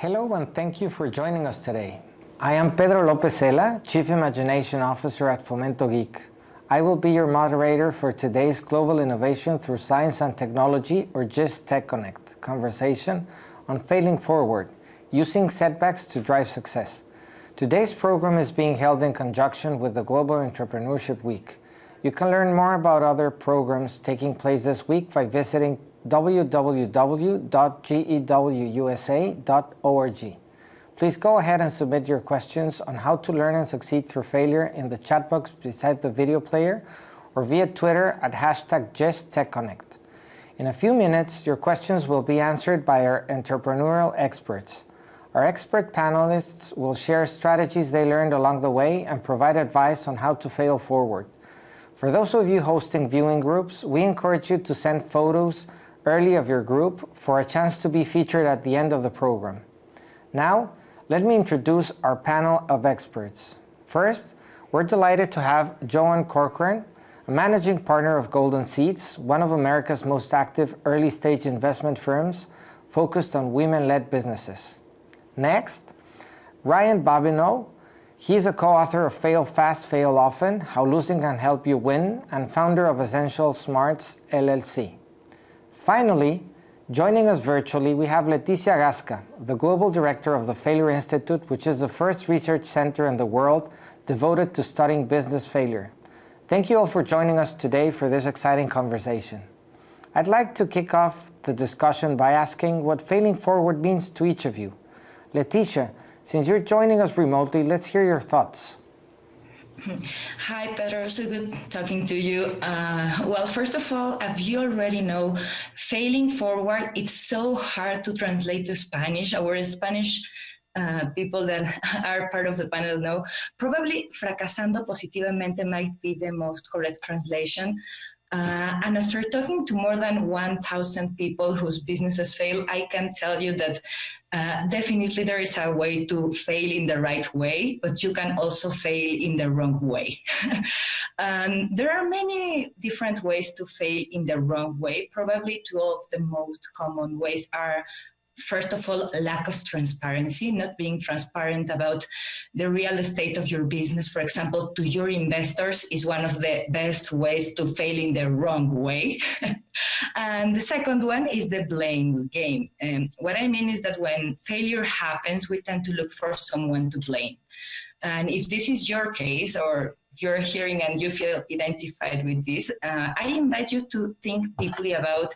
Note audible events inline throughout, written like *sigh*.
Hello and thank you for joining us today. I am Pedro Lopez Cela, Chief Imagination Officer at Fomento Geek. I will be your moderator for today's Global Innovation Through Science and Technology, or GIST Tech Connect, conversation on failing forward, using setbacks to drive success. Today's program is being held in conjunction with the Global Entrepreneurship Week. You can learn more about other programs taking place this week by visiting www.gewusa.org. Please go ahead and submit your questions on how to learn and succeed through failure in the chat box beside the video player or via Twitter at hashtag GISTTechConnect. In a few minutes, your questions will be answered by our entrepreneurial experts. Our expert panelists will share strategies they learned along the way and provide advice on how to fail forward. For those of you hosting viewing groups, we encourage you to send photos early of your group for a chance to be featured at the end of the program. Now, let me introduce our panel of experts. First, we're delighted to have Joan Corcoran, a managing partner of Golden Seeds, one of America's most active early-stage investment firms focused on women-led businesses. Next, Ryan Babineaux. He's a co-author of Fail Fast, Fail Often, How Losing Can Help You Win, and founder of Essential Smarts, LLC. Finally, joining us virtually, we have Leticia Gasca, the Global Director of the Failure Institute, which is the first research center in the world devoted to studying business failure. Thank you all for joining us today for this exciting conversation. I'd like to kick off the discussion by asking what failing forward means to each of you. Leticia, since you're joining us remotely, let's hear your thoughts. *laughs* Hi, Pedro. So good talking to you. Uh, well, first of all, as you already know, failing forward, it's so hard to translate to Spanish. Our Spanish uh, people that *laughs* are part of the panel know, probably fracasando positivamente might be the most correct translation. Uh, and after talking to more than 1,000 people whose businesses fail, I can tell you that uh, definitely there is a way to fail in the right way, but you can also fail in the wrong way. *laughs* um, there are many different ways to fail in the wrong way. Probably two of the most common ways are first of all, lack of transparency, not being transparent about the real estate of your business, for example, to your investors is one of the best ways to fail in the wrong way. *laughs* and the second one is the blame game. And what I mean is that when failure happens, we tend to look for someone to blame. And if this is your case, or you're hearing and you feel identified with this, uh, I invite you to think deeply about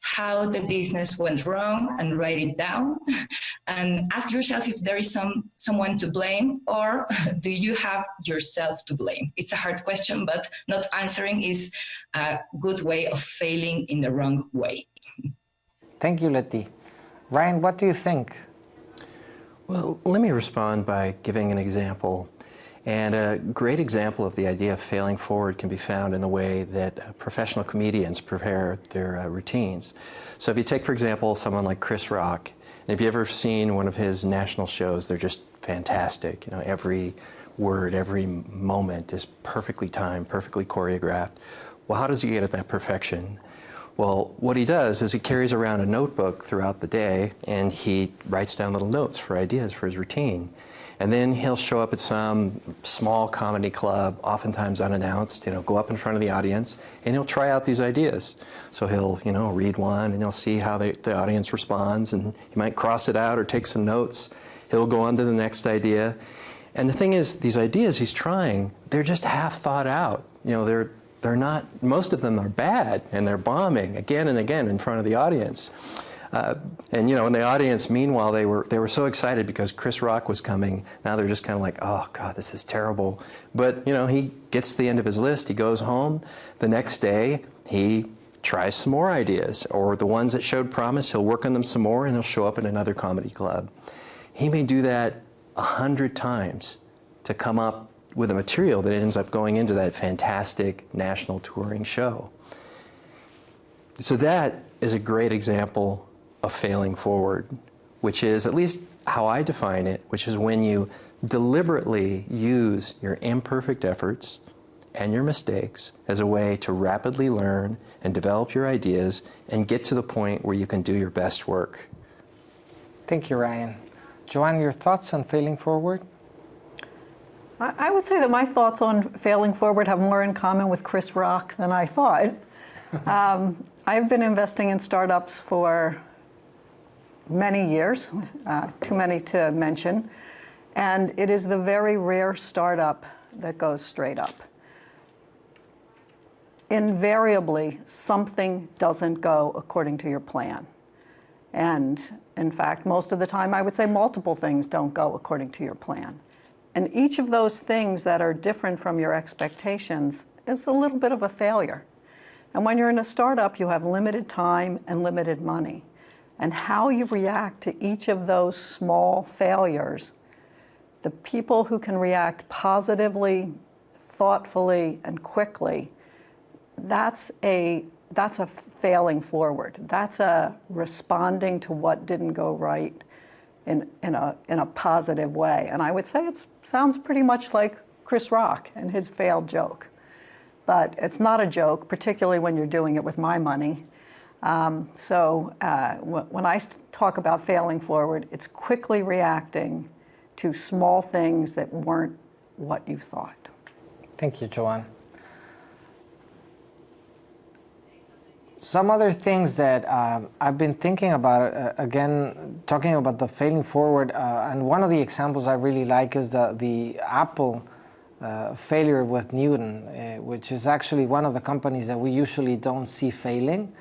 how the business went wrong and write it down. *laughs* And ask yourself if there is some someone to blame or *laughs* do you have yourself to blame? It's a hard question but not answering is a good way of failing in the wrong way. *laughs* Thank you letty. Ryan what do you think? Well let me respond by giving an example and a great example of the idea of failing forward can be found in the way that professional comedians prepare their uh, routines. So if you take, for example, someone like Chris Rock, and if you've ever seen one of his national shows, they're just fantastic. You know, every word, every moment is perfectly timed, perfectly choreographed. Well, how does he get at that perfection? Well, what he does is he carries around a notebook throughout the day and he writes down little notes for ideas for his routine. And then he'll show up at some small comedy club, oftentimes unannounced, you know, go up in front of the audience, and he'll try out these ideas. So he'll, you know, read one, and he'll see how they, the audience responds, and he might cross it out or take some notes. He'll go on to the next idea. And the thing is, these ideas he's trying, they're just half thought out. You know, they're, they're not, most of them are bad, and they're bombing again and again in front of the audience. Uh, and you know, in the audience, meanwhile, they were they were so excited because Chris Rock was coming. Now they're just kind of like, oh God, this is terrible. But you know, he gets to the end of his list. He goes home. The next day, he tries some more ideas, or the ones that showed promise, he'll work on them some more, and he'll show up at another comedy club. He may do that a hundred times to come up with a material that ends up going into that fantastic national touring show. So that is a great example of failing forward, which is at least how I define it, which is when you deliberately use your imperfect efforts and your mistakes as a way to rapidly learn and develop your ideas and get to the point where you can do your best work. Thank you, Ryan. Joanne, your thoughts on failing forward? I I would say that my thoughts on failing forward have more in common with Chris Rock than I thought. *laughs* um, I've been investing in startups for many years, uh, too many to mention, and it is the very rare startup that goes straight up. Invariably, something doesn't go according to your plan. And in fact, most of the time, I would say multiple things don't go according to your plan. And each of those things that are different from your expectations is a little bit of a failure. And when you're in a startup, you have limited time and limited money. And how you react to each of those small failures, the people who can react positively, thoughtfully, and quickly, that's a, that's a failing forward. That's a responding to what didn't go right in, in, a, in a positive way. And I would say it sounds pretty much like Chris Rock and his failed joke. But it's not a joke, particularly when you're doing it with my money. Um, so uh, when I talk about failing forward, it's quickly reacting to small things that weren't what you thought. Thank you, Joanne. Some other things that um, I've been thinking about, uh, again, talking about the failing forward, uh, and one of the examples I really like is the, the Apple uh, failure with Newton, uh, which is actually one of the companies that we usually don't see failing.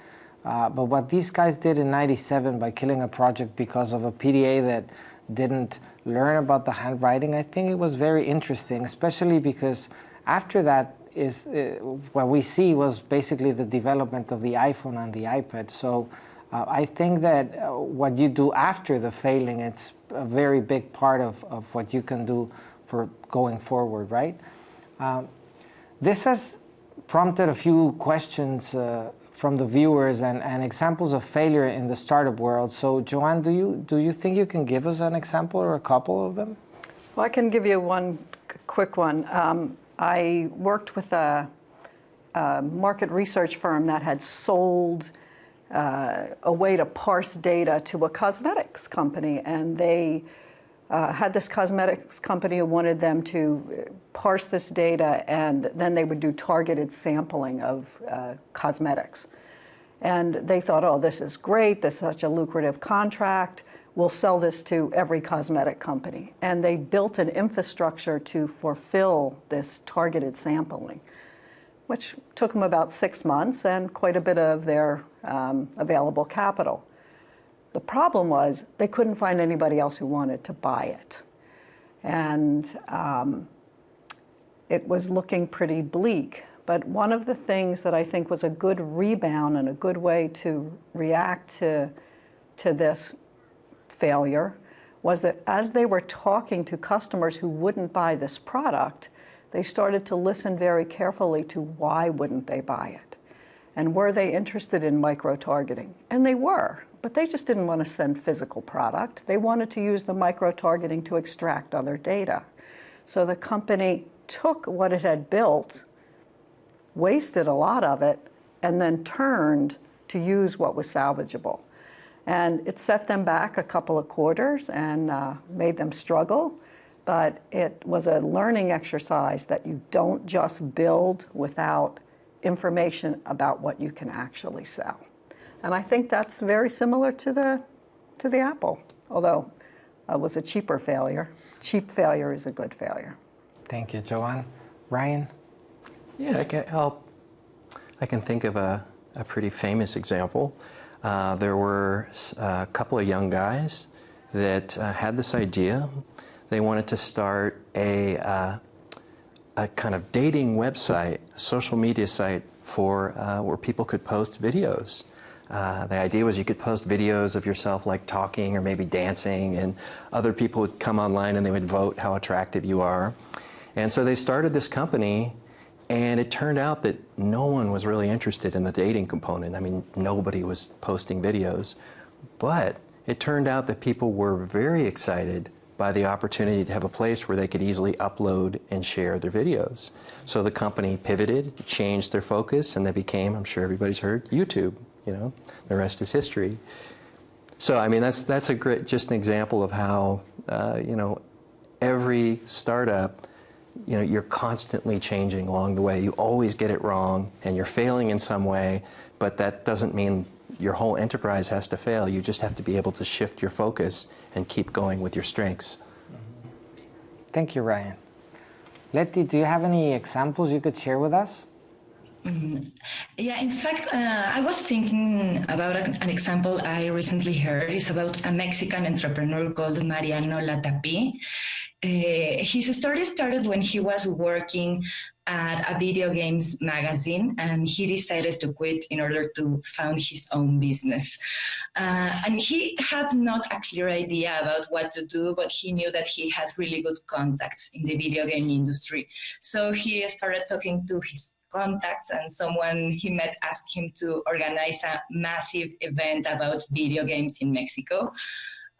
Uh, but what these guys did in 97 by killing a project because of a PDA that didn't learn about the handwriting, I think it was very interesting, especially because after that, is uh, what we see was basically the development of the iPhone and the iPad. So uh, I think that uh, what you do after the failing, it's a very big part of, of what you can do for going forward, right? Um, this has prompted a few questions uh, from the viewers and, and examples of failure in the startup world. So Joanne, do you, do you think you can give us an example or a couple of them? Well, I can give you one quick one. Um, I worked with a, a, market research firm that had sold uh, a way to parse data to a cosmetics company, and they uh, had this cosmetics company who wanted them to parse this data, and then they would do targeted sampling of uh, cosmetics. And they thought, oh, this is great, this is such a lucrative contract we'll sell this to every cosmetic company. And they built an infrastructure to fulfill this targeted sampling, which took them about six months and quite a bit of their um, available capital. The problem was they couldn't find anybody else who wanted to buy it. And um, it was looking pretty bleak. But one of the things that I think was a good rebound and a good way to react to, to this failure was that as they were talking to customers who wouldn't buy this product, they started to listen very carefully to why wouldn't they buy it? And were they interested in micro-targeting? And they were, but they just didn't want to send physical product. They wanted to use the micro-targeting to extract other data. So the company took what it had built, wasted a lot of it, and then turned to use what was salvageable. And it set them back a couple of quarters and uh, made them struggle. But it was a learning exercise that you don't just build without information about what you can actually sell. And I think that's very similar to the, to the Apple, although it was a cheaper failure. Cheap failure is a good failure. Thank you, Joanne. Ryan? Yeah, I can, I'll, I can think of a, a pretty famous example. Uh, there were a couple of young guys that uh, had this idea. They wanted to start a, uh, a kind of dating website, a social media site for uh, where people could post videos. Uh, the idea was you could post videos of yourself like talking or maybe dancing and other people would come online and they would vote how attractive you are. And so they started this company and it turned out that no one was really interested in the dating component. I mean, nobody was posting videos. But it turned out that people were very excited by the opportunity to have a place where they could easily upload and share their videos. So the company pivoted, changed their focus, and they became, I'm sure everybody's heard, YouTube. You know, the rest is history. So I mean, that's that's a great, just an example of how uh, you know every startup, you know, you're constantly changing along the way. You always get it wrong, and you're failing in some way, but that doesn't mean your whole enterprise has to fail. You just have to be able to shift your focus and keep going with your strengths. Thank you, Ryan. Letty, do you have any examples you could share with us? Mm-hmm. Yeah, in fact, uh, I was thinking about an example I recently heard. It's about a Mexican entrepreneur called Mariano Latapy. Uh, his story started when he was working at a video games magazine and he decided to quit in order to found his own business. Uh, and he had not a clear idea about what to do, but he knew that he had really good contacts in the video game industry. So he started talking to his contacts and someone he met asked him to organize a massive event about video games in Mexico.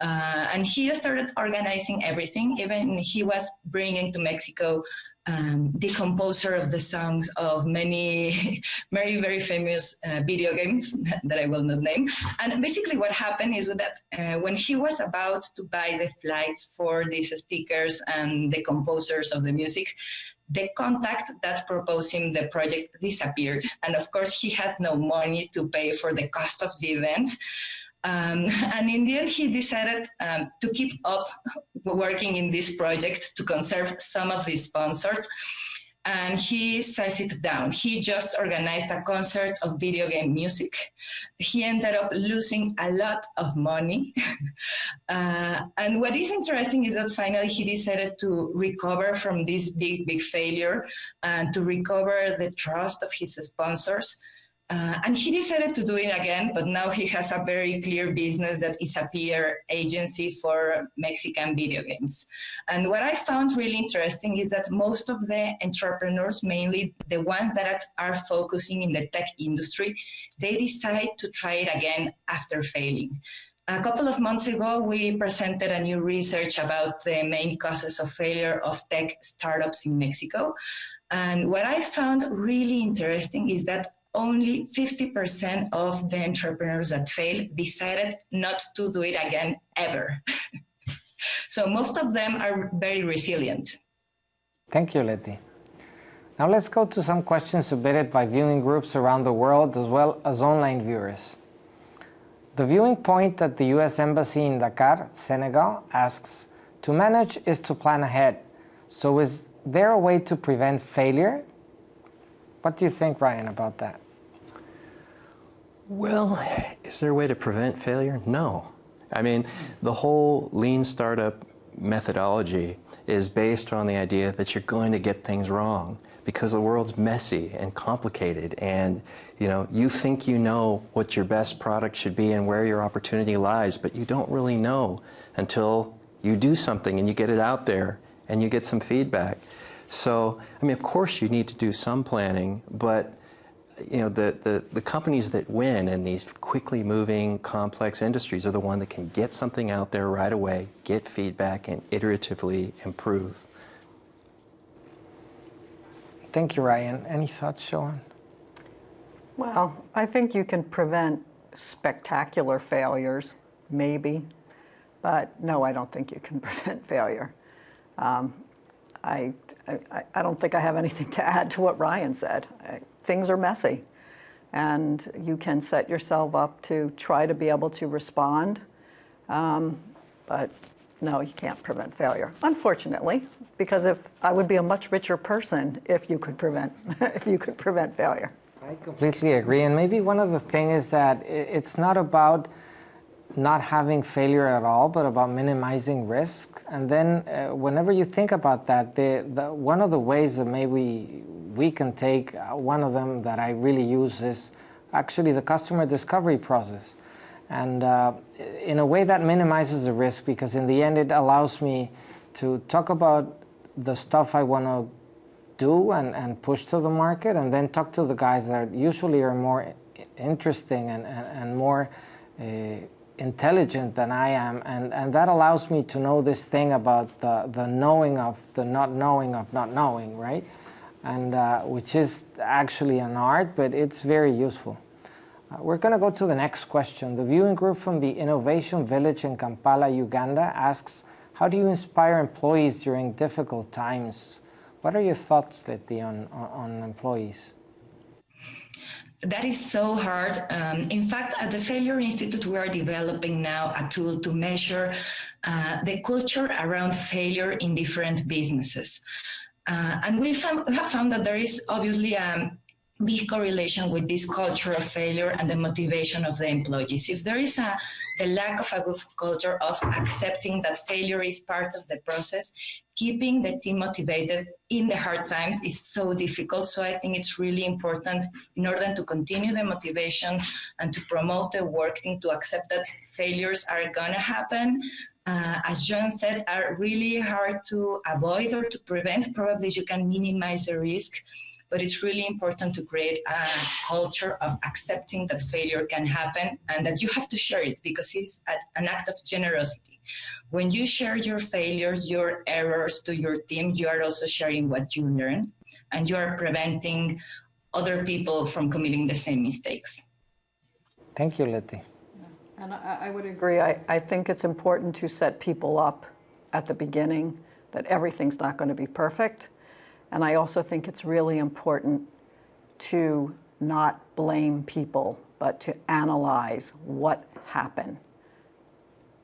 Uh, and he started organizing everything. Even he was bringing to Mexico um, the composer of the songs of many *laughs* very, very famous uh, video games *laughs* that I will not name. And basically what happened is that uh, when he was about to buy the flights for these speakers and the composers of the music, the contact that proposed him the project disappeared. And of course, he had no money to pay for the cost of the event. Um, *laughs* and in the end, he decided um, to keep up working in this project to conserve some of the sponsors. And he says it down. He just organized a concert of video game music. He ended up losing a lot of money. *laughs* uh, and what is interesting is that finally he decided to recover from this big, big failure and to recover the trust of his sponsors uh, and he decided to do it again, but now he has a very clear business that is a PR agency for Mexican video games. And what I found really interesting is that most of the entrepreneurs, mainly the ones that are focusing in the tech industry, they decide to try it again after failing. A couple of months ago, we presented a new research about the main causes of failure of tech startups in Mexico. And what I found really interesting is that only 50% of the entrepreneurs that failed decided not to do it again ever. *laughs* so most of them are very resilient. Thank you, Letty. Now let's go to some questions submitted by viewing groups around the world as well as online viewers. The viewing point at the U.S. Embassy in Dakar, Senegal asks, to manage is to plan ahead. So is there a way to prevent failure what do you think, Ryan, about that? Well, is there a way to prevent failure? No. I mean, the whole lean startup methodology is based on the idea that you're going to get things wrong because the world's messy and complicated and you know you think you know what your best product should be and where your opportunity lies but you don't really know until you do something and you get it out there and you get some feedback so, I mean, of course you need to do some planning, but you know, the, the, the companies that win in these quickly moving, complex industries are the ones that can get something out there right away, get feedback, and iteratively improve. Thank you, Ryan. Any thoughts, Sean? Well, I think you can prevent spectacular failures, maybe, but no, I don't think you can *laughs* prevent failure. Um, I I, I, don't think I have anything to add to what Ryan said. I, things are messy, and you can set yourself up to try to be able to respond, um, but no, you can't prevent failure, unfortunately, because if I would be a much richer person if you could prevent *laughs* if you could prevent failure. I completely agree, and maybe one of the things is that it's not about not having failure at all, but about minimizing risk. And then uh, whenever you think about that, the, the, one of the ways that maybe we can take, uh, one of them that I really use is actually the customer discovery process. And uh, in a way that minimizes the risk because in the end it allows me to talk about the stuff I want to do and, and push to the market and then talk to the guys that usually are more interesting and, and, and more uh, intelligent than I am, and, and that allows me to know this thing about the, the knowing of the not knowing of not knowing, right? And uh, which is actually an art, but it's very useful. Uh, we're going to go to the next question. The viewing group from the Innovation Village in Kampala, Uganda asks, how do you inspire employees during difficult times? What are your thoughts, Letty, on, on, on employees? That is so hard. Um, in fact, at the Failure Institute, we are developing now a tool to measure uh, the culture around failure in different businesses. Uh, and we, we, have found that there is obviously a big correlation with this culture of failure and the motivation of the employees. If there is a, a lack of a good culture of accepting that failure is part of the process, keeping the team motivated in the hard times is so difficult. So I think it's really important in order to continue the motivation and to promote the work team to accept that failures are gonna happen. Uh, as John said, are really hard to avoid or to prevent. Probably you can minimize the risk but it's really important to create a culture of accepting that failure can happen and that you have to share it because it's an act of generosity. When you share your failures, your errors to your team, you are also sharing what you learn and you are preventing other people from committing the same mistakes. Thank you, Letty. And I, I would agree. I, I think it's important to set people up at the beginning that everything's not going to be perfect and I also think it's really important to not blame people, but to analyze what happened.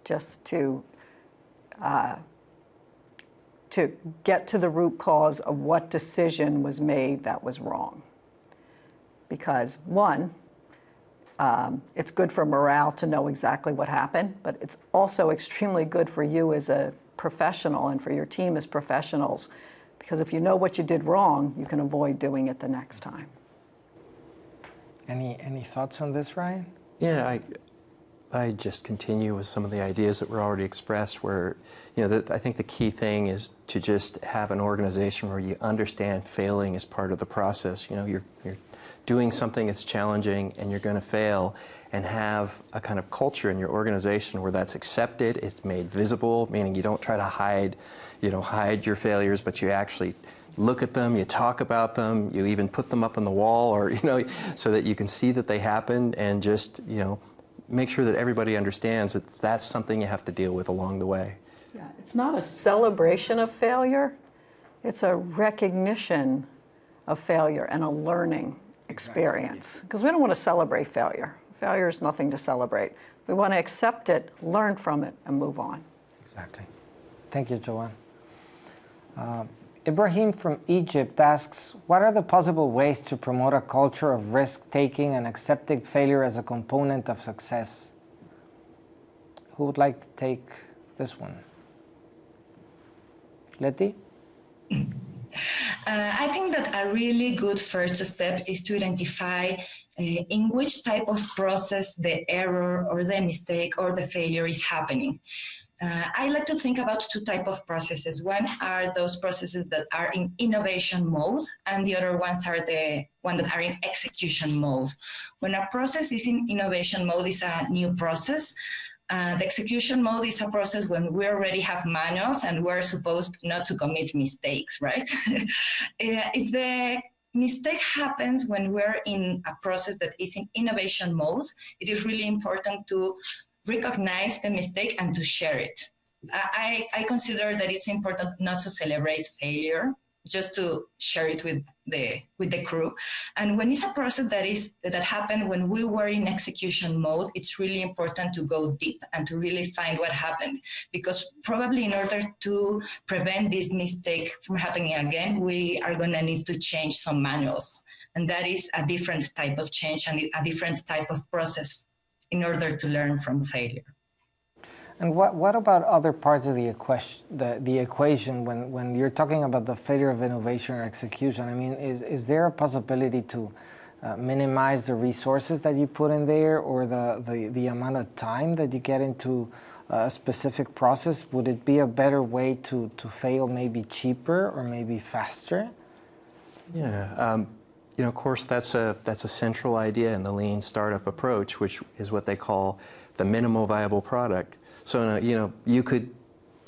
Just to, uh, to get to the root cause of what decision was made that was wrong. Because one, um, it's good for morale to know exactly what happened, but it's also extremely good for you as a professional and for your team as professionals because if you know what you did wrong, you can avoid doing it the next time. Any, any thoughts on this, Ryan? Yeah, I, I just continue with some of the ideas that were already expressed where, you know, the, I think the key thing is to just have an organization where you understand failing as part of the process. You know, you're, you're doing something that's challenging and you're going to fail and have a kind of culture in your organization where that's accepted, it's made visible, meaning you don't try to hide, you know, hide your failures, but you actually look at them, you talk about them, you even put them up on the wall or, *laughs* you know, so that you can see that they happened and just, you know, make sure that everybody understands that that's something you have to deal with along the way. Yeah, it's not a celebration of failure, it's a recognition of failure and a learning experience. Because we don't want to celebrate failure. Failure is nothing to celebrate. We want to accept it, learn from it, and move on. Exactly. Thank you, Joanne. Uh, Ibrahim from Egypt asks, what are the possible ways to promote a culture of risk-taking and accepting failure as a component of success? Who would like to take this one? Letty? Uh, I think that a really good first step is to identify uh, in which type of process the error or the mistake or the failure is happening. Uh, I like to think about two type of processes. One are those processes that are in innovation mode, and the other ones are the one that are in execution mode. When a process is in innovation mode, is a new process. Uh, the execution mode is a process when we already have manuals and we're supposed not to commit mistakes, right? *laughs* uh, if the mistake happens when we're in a process that is in innovation mode. It is really important to recognize the mistake and to share it. I, I consider that it's important not to celebrate failure, just to share it with the with the crew. And when it's a process that is that happened when we were in execution mode, it's really important to go deep and to really find what happened. Because probably in order to prevent this mistake from happening again, we are gonna need to change some manuals. And that is a different type of change and a different type of process in order to learn from failure. And what, what about other parts of the equation, the, the equation when, when you're talking about the failure of innovation or execution? I mean, is, is there a possibility to uh, minimize the resources that you put in there or the, the, the amount of time that you get into a specific process? Would it be a better way to, to fail maybe cheaper or maybe faster? Yeah, um, you know, of course, that's a, that's a central idea in the lean startup approach, which is what they call the minimal viable product. So, uh, you know, you could,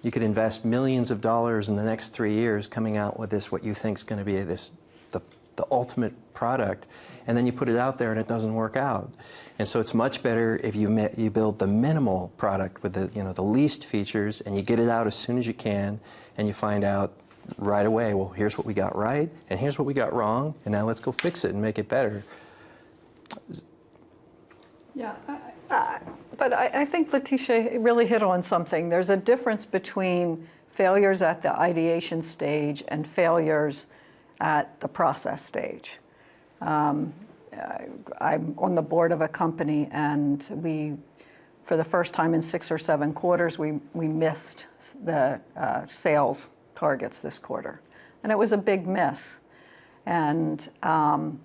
you could invest millions of dollars in the next three years coming out with this, what you think is going to be this, the the ultimate product, and then you put it out there and it doesn't work out. And so it's much better if you, you build the minimal product with the, you know, the least features and you get it out as soon as you can and you find out right away, well, here's what we got right and here's what we got wrong, and now let's go fix it and make it better. Yeah, I, I, but I, I think Letitia really hit on something. There's a difference between failures at the ideation stage and failures at the process stage. Um, I, am on the board of a company and we, for the first time in six or seven quarters, we, we missed the uh, sales targets this quarter. And it was a big miss. And um,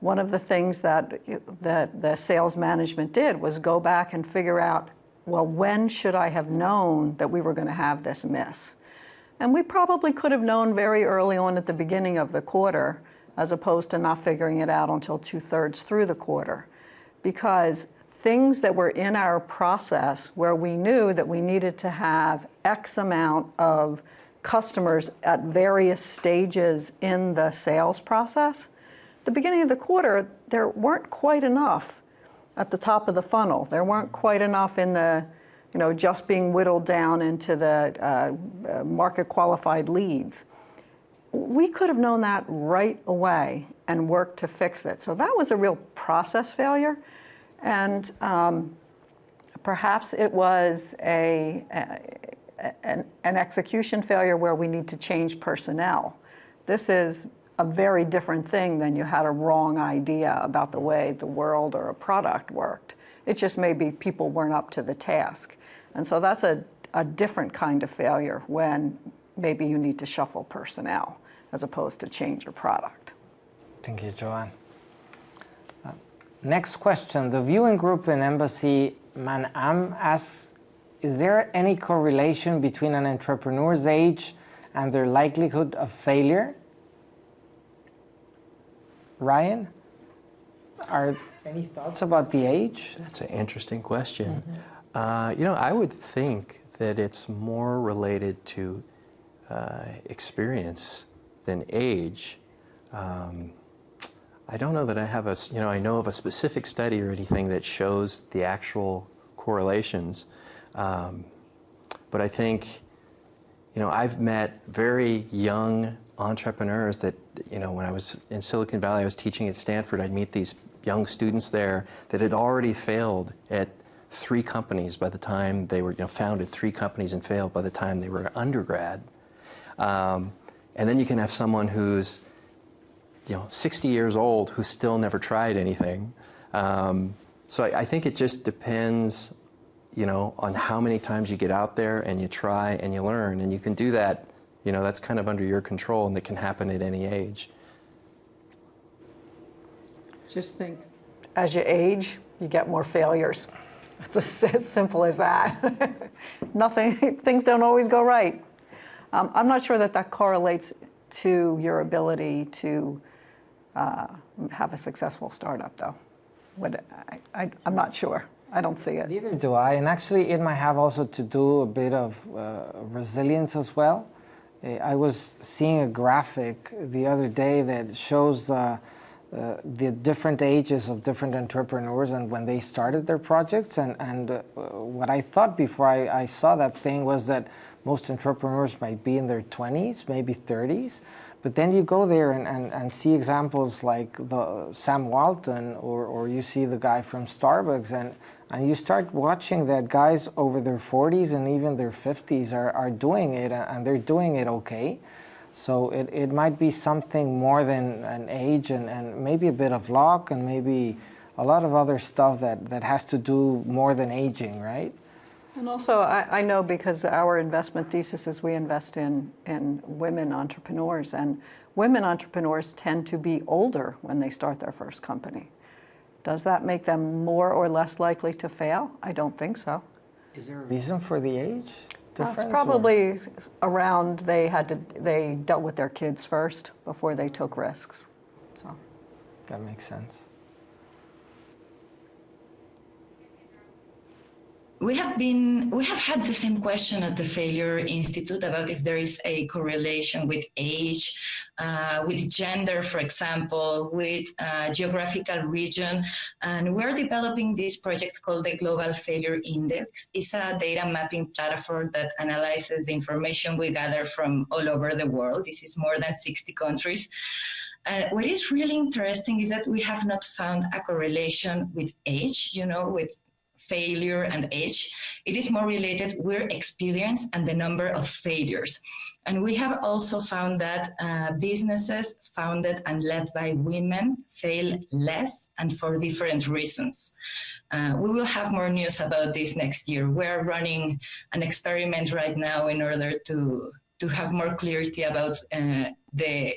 one of the things that, that the sales management did was go back and figure out, well, when should I have known that we were going to have this miss? And we probably could have known very early on at the beginning of the quarter, as opposed to not figuring it out until two thirds through the quarter. Because things that were in our process where we knew that we needed to have X amount of customers at various stages in the sales process, the beginning of the quarter, there weren't quite enough at the top of the funnel. There weren't quite enough in the, you know, just being whittled down into the uh, uh, market qualified leads. We could have known that right away and worked to fix it. So that was a real process failure. And um, perhaps it was a, a an, an execution failure where we need to change personnel. This is a very different thing than you had a wrong idea about the way the world or a product worked. It just maybe people weren't up to the task. And so that's a, a different kind of failure when maybe you need to shuffle personnel as opposed to change your product. Thank you, Joanne. Uh, next question. The viewing group in Embassy Manama asks, is there any correlation between an entrepreneur's age and their likelihood of failure? Ryan, are any thoughts about the age? That's an interesting question. Mm -hmm. uh, you know, I would think that it's more related to uh, experience than age. Um, I don't know that I have a, you know, I know of a specific study or anything that shows the actual correlations. Um, but I think, you know, I've met very young entrepreneurs that, you know, when I was in Silicon Valley, I was teaching at Stanford, I'd meet these young students there that had already failed at three companies by the time they were, you know, founded three companies and failed by the time they were undergrad. Um, and then you can have someone who's, you know, 60 years old who still never tried anything. Um, so I, I think it just depends, you know, on how many times you get out there and you try and you learn. And you can do that you know, that's kind of under your control and it can happen at any age. Just think, as you age, you get more failures. It's as simple as that. *laughs* Nothing, things don't always go right. Um, I'm not sure that that correlates to your ability to uh, have a successful startup, though. What, I, am not sure. I don't see it. Neither do I. And actually, it might have also to do a bit of uh, resilience as well. Uh, I was seeing a graphic the other day that shows uh, uh, the different ages of different entrepreneurs and when they started their projects. And, and uh, what I thought before I, I, saw that thing was that most entrepreneurs might be in their 20s, maybe 30s. But then you go there and, and, and see examples like the Sam Walton or, or you see the guy from Starbucks and, and you start watching that guys over their 40s and even their 50s are, are doing it and they're doing it okay. So it, it might be something more than an age and, and maybe a bit of luck and maybe a lot of other stuff that, that has to do more than aging, right? And also, I, I, know because our investment thesis is we invest in, in women entrepreneurs, and women entrepreneurs tend to be older when they start their first company. Does that make them more or less likely to fail? I don't think so. Is there a reason for the age difference? Well, it's probably or? around they had to they dealt with their kids first before they took risks. So that makes sense. We have been we have had the same question at the failure institute about if there is a correlation with age uh, with gender, for example, with uh, geographical region. And we're developing this project called the Global Failure Index. It's a data mapping platform that analyzes the information we gather from all over the world. This is more than 60 countries. Uh, what is really interesting is that we have not found a correlation with age, you know, with failure and age. It is more related with experience and the number of failures. And we have also found that uh, businesses founded and led by women fail less and for different reasons. Uh, we will have more news about this next year. We're running an experiment right now in order to, to have more clarity about uh, the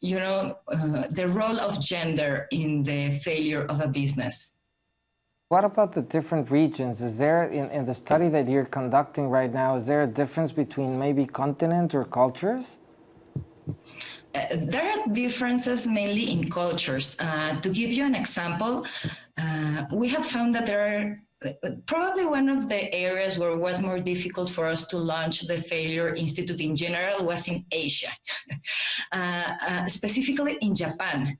you know, uh, the role of gender in the failure of a business. What about the different regions? Is there, in, in the study that you're conducting right now, is there a difference between maybe continents or cultures? Uh, there are differences mainly in cultures. Uh, to give you an example, uh, we have found that there are probably one of the areas where it was more difficult for us to launch the Failure Institute in general was in Asia, *laughs* uh, uh, specifically in Japan.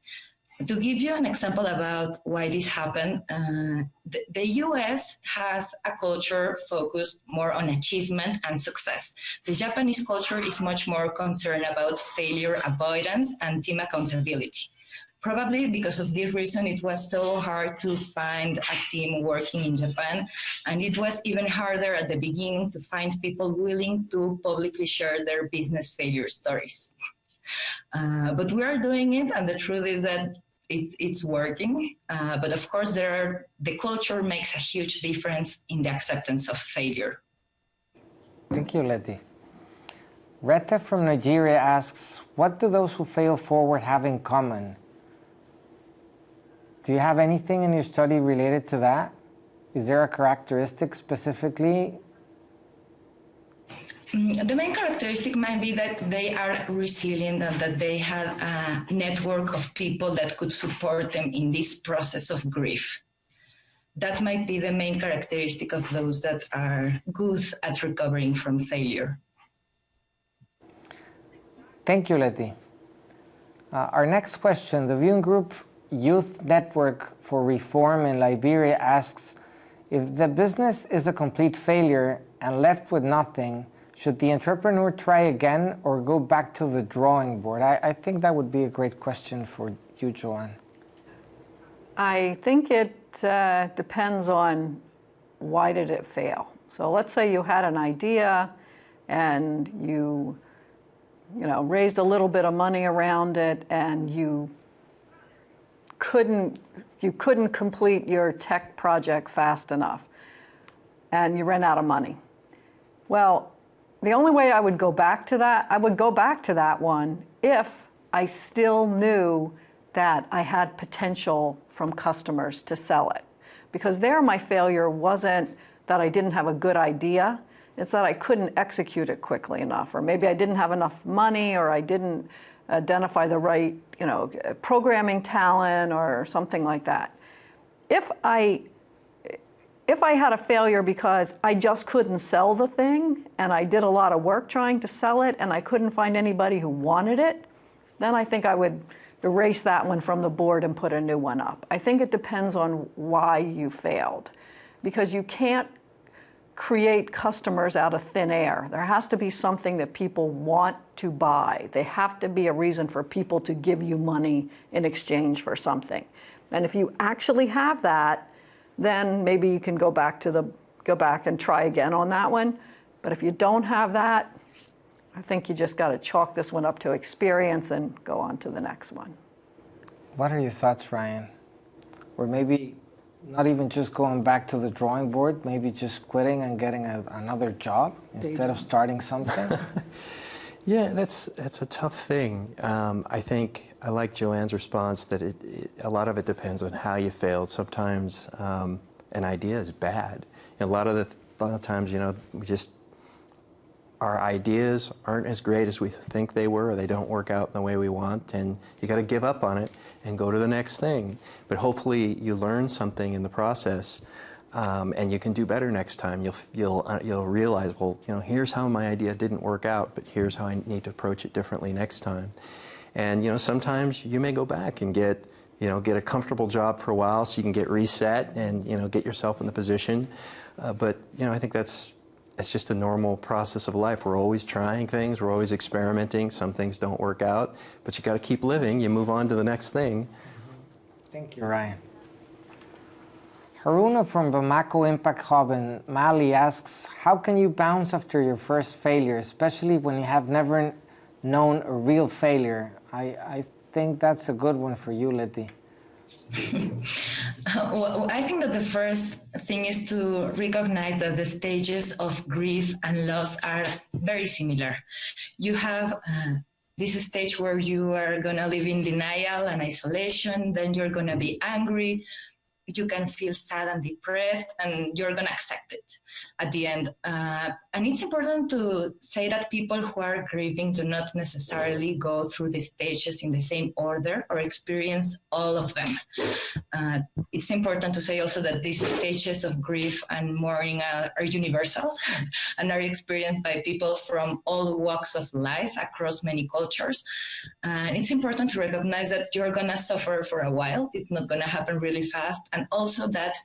To give you an example about why this happened, uh, the, the, US has a culture focused more on achievement and success. The Japanese culture is much more concerned about failure avoidance and team accountability. Probably because of this reason, it was so hard to find a team working in Japan. And it was even harder at the beginning to find people willing to publicly share their business failure stories. Uh, but we are doing it, and the truth is that it's, it's working. Uh, but of course, there are, the culture makes a huge difference in the acceptance of failure. Thank you, Letty. Reta from Nigeria asks, what do those who fail forward have in common? Do you have anything in your study related to that? Is there a characteristic specifically? Mm, the main characteristic might be that they are resilient and that they have a network of people that could support them in this process of grief. That might be the main characteristic of those that are good at recovering from failure. Thank you, Letty. Uh, our next question, the viewing group Youth Network for Reform in Liberia asks, if the business is a complete failure and left with nothing, should the entrepreneur try again or go back to the drawing board? I, I think that would be a great question for you, Joanne. I think it uh, depends on why did it fail. So let's say you had an idea and you, you know, raised a little bit of money around it and you couldn't, you couldn't complete your tech project fast enough and you ran out of money. Well, the only way I would go back to that, I would go back to that one if I still knew that I had potential from customers to sell it. Because there my failure wasn't that I didn't have a good idea, it's that I couldn't execute it quickly enough, or maybe I didn't have enough money, or I didn't identify the right, you know, programming talent or something like that. If I, if I had a failure because I just couldn't sell the thing and I did a lot of work trying to sell it and I couldn't find anybody who wanted it, then I think I would erase that one from the board and put a new one up. I think it depends on why you failed because you can't create customers out of thin air. There has to be something that people want to buy. They have to be a reason for people to give you money in exchange for something. And if you actually have that, then maybe you can go back to the go back and try again on that one. But if you don't have that, I think you just got to chalk this one up to experience and go on to the next one. What are your thoughts, Ryan? Or maybe not even just going back to the drawing board, maybe just quitting and getting a, another job instead of starting something? *laughs* yeah, that's, that's a tough thing. Um, I think I like Joanne's response that it, it, a lot of it depends on how you failed. Sometimes um, an idea is bad. And a lot of the a lot of times, you know, we just our ideas aren't as great as we think they were, or they don't work out in the way we want, and you got to give up on it and go to the next thing. But hopefully, you learn something in the process. Um, and you can do better next time. You'll, you'll, uh, you'll realize, well, you know, here's how my idea didn't work out, but here's how I need to approach it differently next time. And you know, sometimes you may go back and get, you know, get a comfortable job for a while so you can get reset and you know, get yourself in the position. Uh, but you know, I think that's it's just a normal process of life. We're always trying things, we're always experimenting. Some things don't work out, but you got to keep living. You move on to the next thing. Thank you, Ryan. Haruna from Bamako Impact Hub in Mali asks, how can you bounce after your first failure, especially when you have never known a real failure? I, I think that's a good one for you, Letty. *laughs* well, I think that the first thing is to recognize that the stages of grief and loss are very similar. You have uh, this stage where you are going to live in denial and isolation, then you're going to be angry, you can feel sad and depressed and you're going to accept it at the end. Uh, and it's important to say that people who are grieving do not necessarily go through the stages in the same order or experience all of them. Uh, it's important to say also that these stages of grief and mourning are, are universal *laughs* and are experienced by people from all walks of life across many cultures. And it's important to recognize that you're going to suffer for a while. It's not going to happen really fast. And also that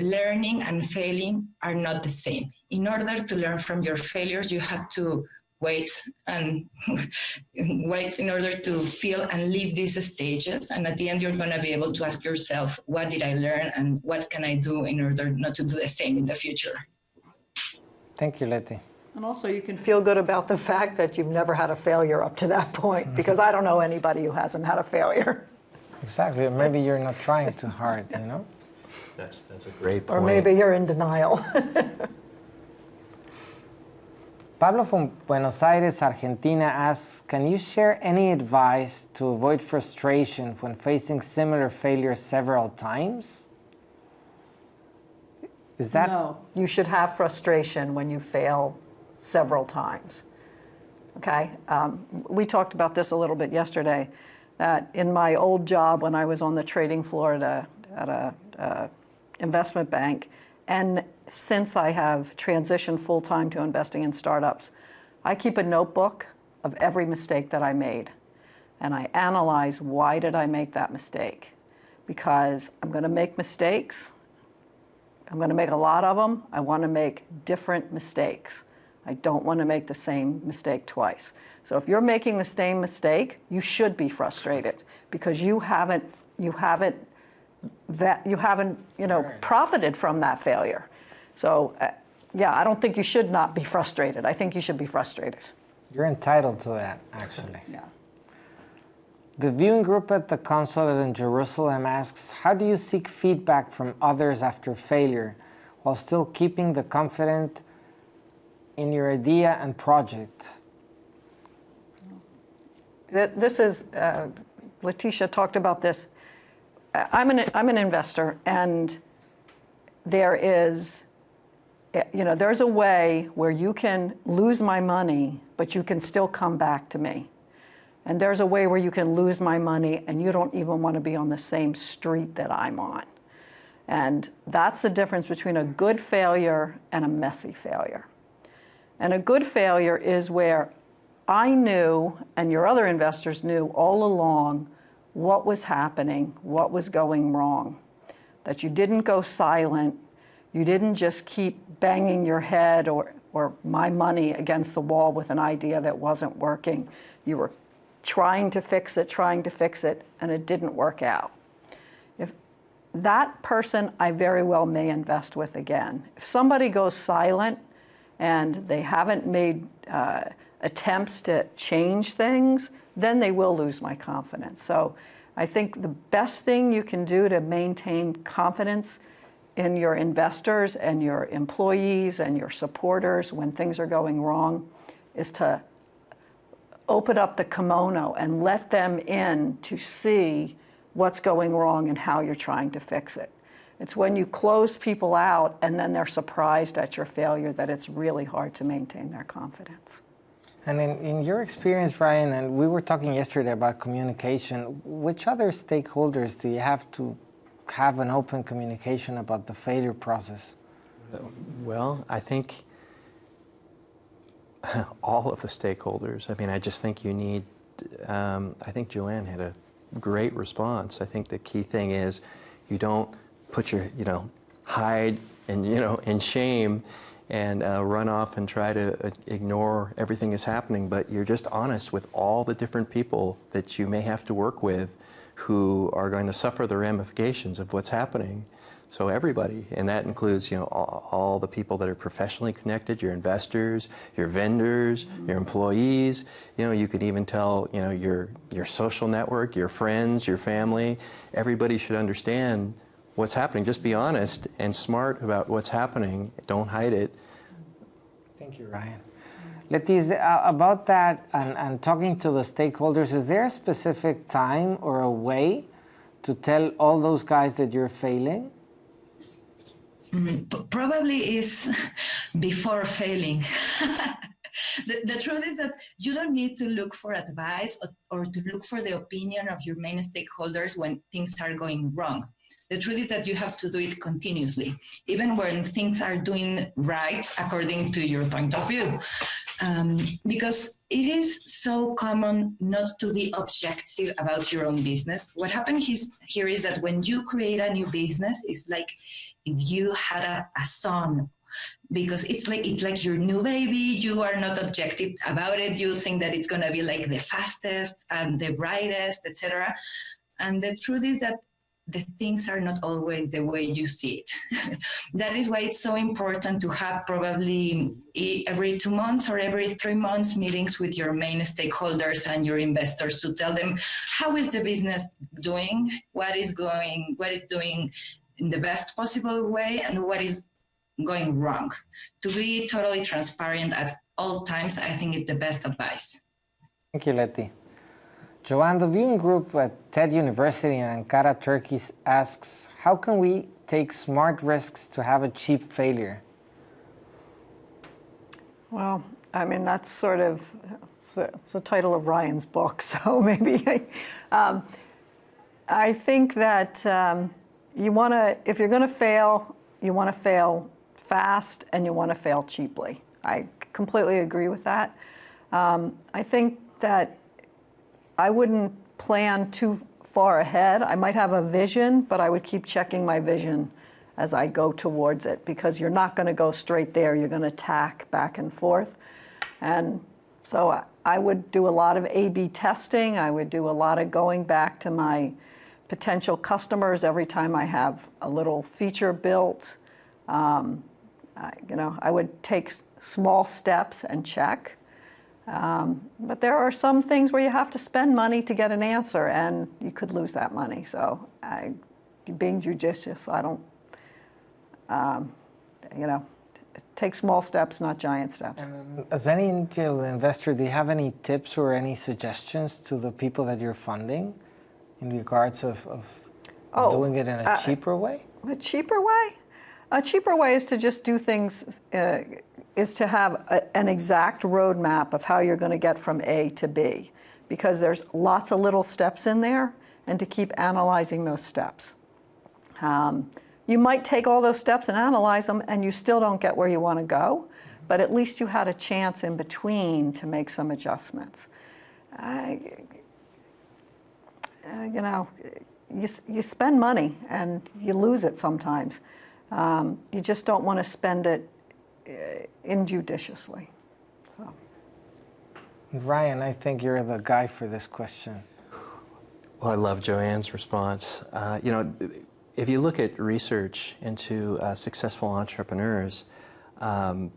learning and failing are not the same. In order to learn from your failures, you have to wait and *laughs* wait in order to feel and live these stages. And at the end, you're going to be able to ask yourself, what did I learn and what can I do in order not to do the same in the future? Thank you, Letty. And also you can feel good about the fact that you've never had a failure up to that point, mm-hmm. because I don't know anybody who hasn't had a failure. Exactly. Maybe you're not trying too hard, you know? That's, that's a great point. Or maybe you're in denial. *laughs* Pablo from Buenos Aires, Argentina asks, can you share any advice to avoid frustration when facing similar failures several times? Is that? No, you should have frustration when you fail several times. Okay, um, we talked about this a little bit yesterday, that in my old job when I was on the trading floor at a, at a uh, investment bank. And since I have transitioned full-time to investing in startups, I keep a notebook of every mistake that I made. And I analyze why did I make that mistake? Because I'm going to make mistakes. I'm going to make a lot of them. I want to make different mistakes. I don't want to make the same mistake twice. So if you're making the same mistake, you should be frustrated because you haven't you haven't that you haven't, you know, right. profited from that failure. So, uh, yeah, I don't think you should not be frustrated. I think you should be frustrated. You're entitled to that, actually. Yeah. The viewing group at the consulate in Jerusalem asks, how do you seek feedback from others after failure while still keeping the confident in your idea and project? This is, uh, Leticia talked about this I'm an, I'm an investor and there is, eh, you know, there's a way where you can lose my money, but you can still come back to me. And there's a way where you can lose my money and you don't even want to be on the same street that I'm on. And that's the difference between a good failure and a messy failure. And a good failure is where I knew, and your other investors knew all along, what was happening, what was going wrong, that you didn't go silent, you didn't just keep banging your head or, or my money against the wall with an idea that wasn't working. You were trying to fix it, trying to fix it, and it didn't work out. If that person I very well may invest with again. If somebody goes silent and they haven't made uh, attempts to change things, then they will lose my confidence. So I think the best thing you can do to maintain confidence in your investors and your employees and your supporters when things are going wrong is to open up the kimono and let them in to see what's going wrong and how you're trying to fix it. It's when you close people out and then they're surprised at your failure that it's really hard to maintain their confidence. And in, in your experience, Ryan, and we were talking yesterday about communication, which other stakeholders do you have to have an open communication about the failure process? Well, I think *laughs* all of the stakeholders. I mean, I just think you need, um, I think Joanne had a great response. I think the key thing is you don't put your, you know, hide and, you know, in shame and uh, run off and try to uh, ignore everything that's happening, but you're just honest with all the different people that you may have to work with who are going to suffer the ramifications of what's happening. So everybody, and that includes you know all, all, the people that are professionally connected, your investors, your vendors, your employees. You know, you could even tell you know your your social network, your friends, your family. Everybody should understand what's happening. Just be honest and smart about what's happening. Don't hide it. Thank you, Ryan. Letiz, uh, about that and, and talking to the stakeholders, is there a specific time or a way to tell all those guys that you're failing? Mm, probably is *laughs* before failing. *laughs* the, the, truth is that you don't need to look for advice or, or to look for the opinion of your main stakeholders when things are going wrong. The truth is that you have to do it continuously, even when things are doing right according to your point of view. Um, because it is so common not to be objective about your own business. What happens here is that when you create a new business, it's like if you had a, a son because it's like it's like your new baby you are not objective about it you think that it's going to be like the fastest and the brightest etc and the truth is that the things are not always the way you see it. *laughs* that is why it's so important to have probably every two months or every three months meetings with your main stakeholders and your investors to tell them how is the business doing, what is going, what is doing in the best possible way and what is going wrong. To be totally transparent at all times, I think is the best advice. Thank you, Letty. Joanne, the viewing group at TED University in Ankara, Turkey asks, how can we take smart risks to have a cheap failure? Well, I mean, that's sort of, it's the, it's the title of Ryan's book, *laughs* so maybe, um, I think that um, you want to, if you're going to fail, you want to fail fast and you want to fail cheaply. I completely agree with that. Um, I think that I wouldn't plan too far ahead. I might have a vision, but I would keep checking my vision as I go towards it because you're not going to go straight there. You're going to tack back and forth. And so I would do a lot of A-B testing. I would do a lot of going back to my potential customers every time I have a little feature built. Um, I, you know, I would take small steps and check. Um, but there are some things where you have to spend money to get an answer, and you could lose that money. So, I, being judicious, I don't, um, you know, take small steps, not giant steps. And as any angel investor, do you have any tips or any suggestions to the people that you're funding? in regards of, of oh, doing it in a uh, cheaper way? A cheaper way? A cheaper way is to just do things, uh, is to have a, an exact roadmap of how you're going to get from A to B, because there's lots of little steps in there, and to keep analyzing those steps. Um, you might take all those steps and analyze them, and you still don't get where you want to go, but at least you had a chance in between to make some adjustments. I, uh, you know, you, you spend money and you lose it sometimes. Um, you just don't want to spend it injudiciously. So. Ryan, I think you're the guy for this question. Well, I love Joanne's response. Uh, you know, if you look at research into uh, successful entrepreneurs, um,